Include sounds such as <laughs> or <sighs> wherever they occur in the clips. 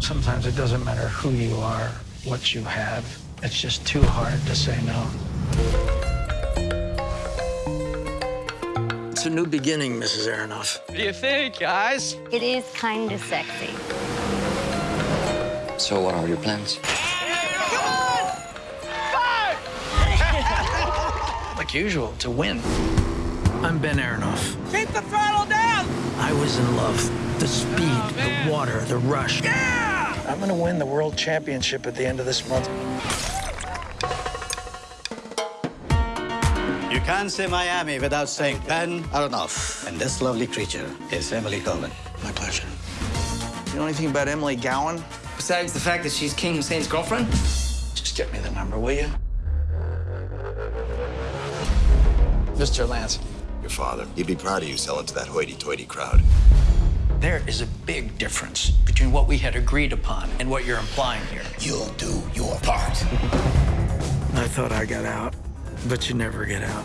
Sometimes it doesn't matter who you are, what you have. It's just too hard to say no. It's a new beginning, Mrs. Aronoff. What do you think, guys? It is kind of sexy. So what are your plans? Like usual, to win. I'm Ben Aronoff. Keep the throttle down! I was in love. The speed, oh, man. the water, the rush. Yeah! I'm gonna win the world championship at the end of this month. You can't say Miami without saying Ben Aronoff. And this lovely creature is Emily Gowan. My pleasure. You know anything about Emily Gowan? Besides the fact that she's King Hussein's girlfriend? Just get me the number, will you? Mr. Lance, Your father. He'd be proud of you selling to that hoity-toity crowd. There is a big difference between what we had agreed upon and what you're implying here. You'll do your part. I thought I got out, but you never get out.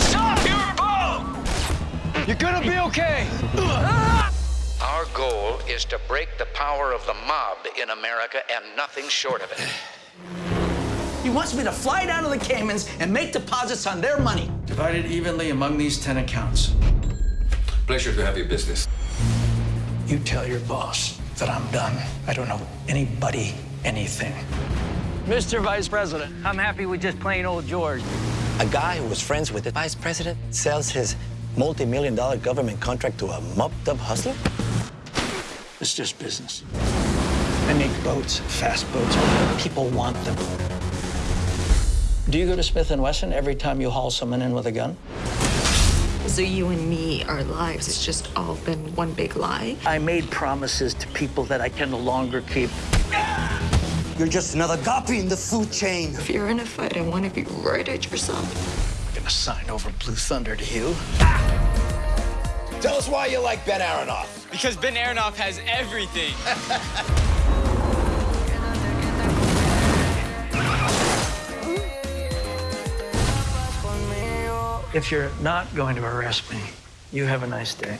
Stop! You're involved! You're gonna be okay! <laughs> Our goal is to break the power of the mob in America and nothing short of it. <sighs> He wants me to fly down to the Caymans and make deposits on their money. Divided evenly among these 10 accounts. Pleasure to have your business. You tell your boss that I'm done. I don't know anybody anything. Mr. Vice President, I'm happy with just plain old George. A guy who was friends with the vice president sells his multi-million dollar government contract to a mopped-up hustler? It's just business. I make boats, fast boats. People want them. Do you go to Smith & Wesson every time you haul someone in with a gun? So you and me, our lives, it's just all been one big lie. I made promises to people that I can no longer keep. You're just another guppy in the food chain. If you're in a fight, I want to be right at your side. I'm gonna sign over Blue Thunder to you. Tell us why you like Ben Aronoff. Because Ben Aronoff has everything. <laughs> If you're not going to arrest me, you have a nice day.